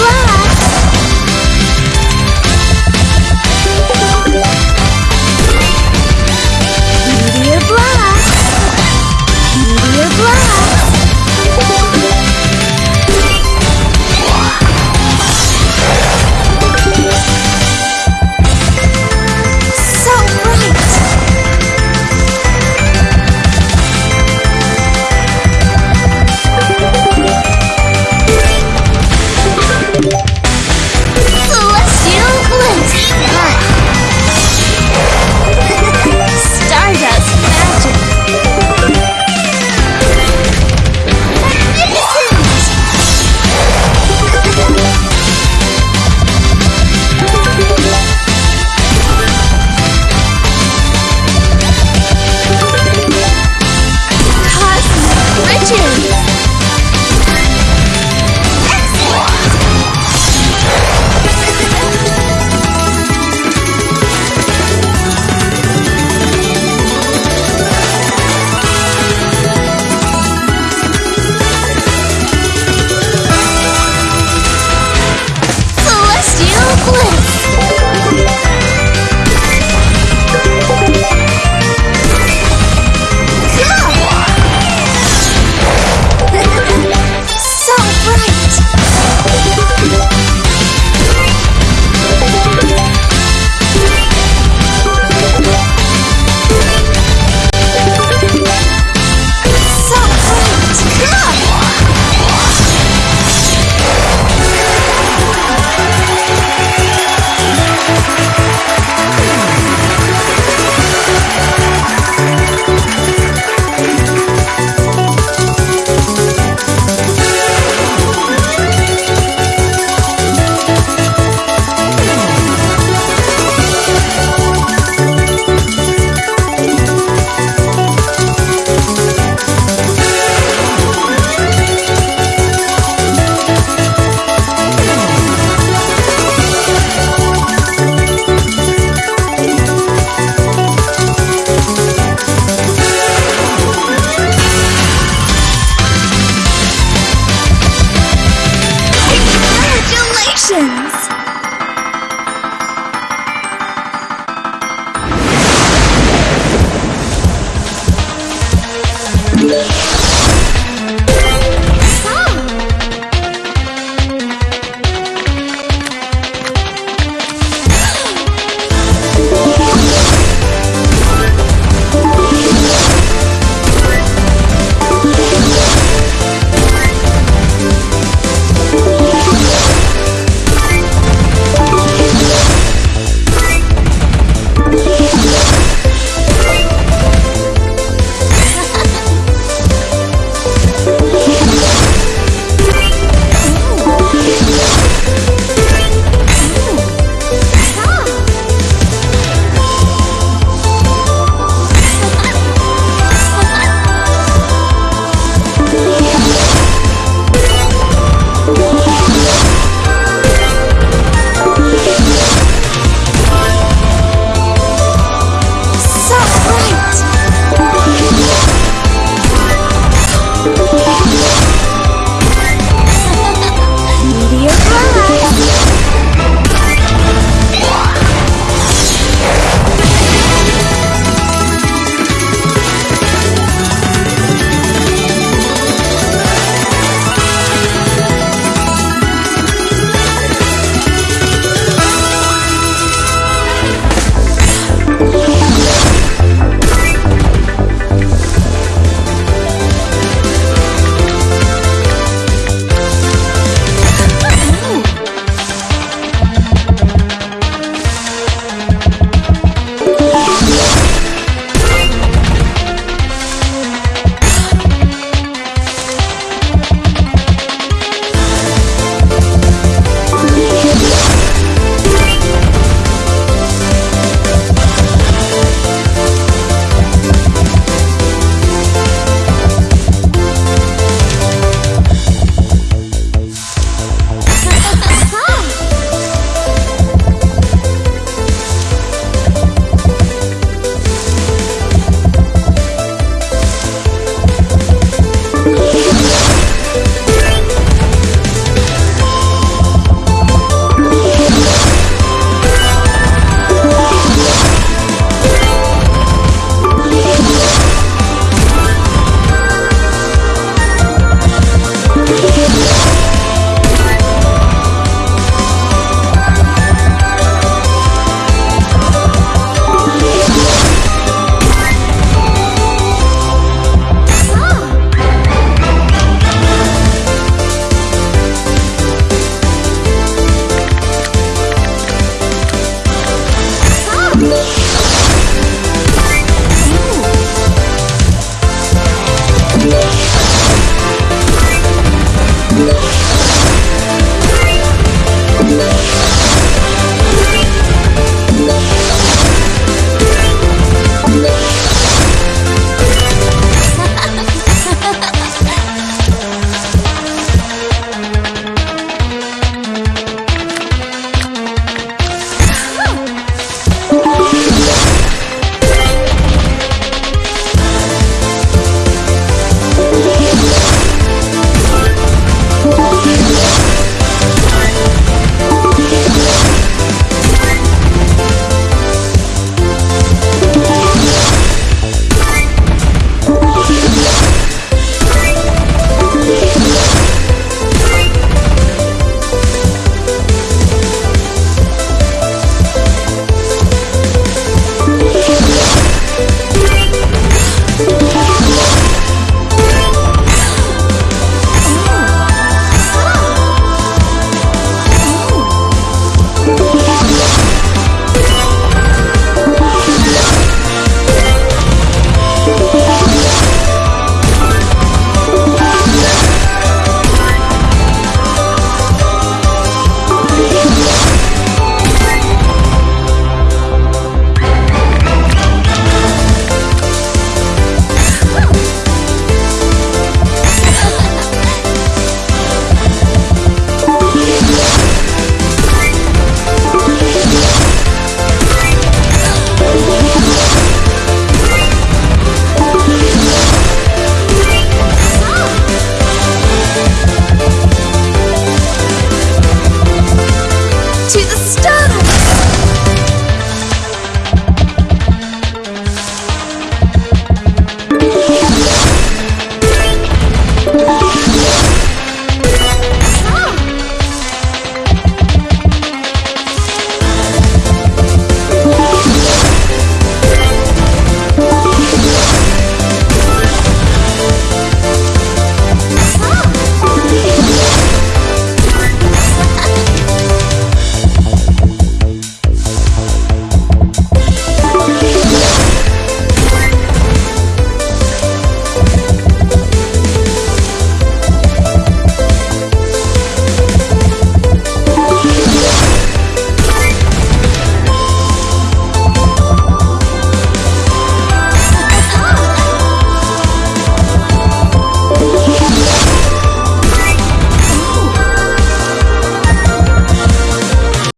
Love.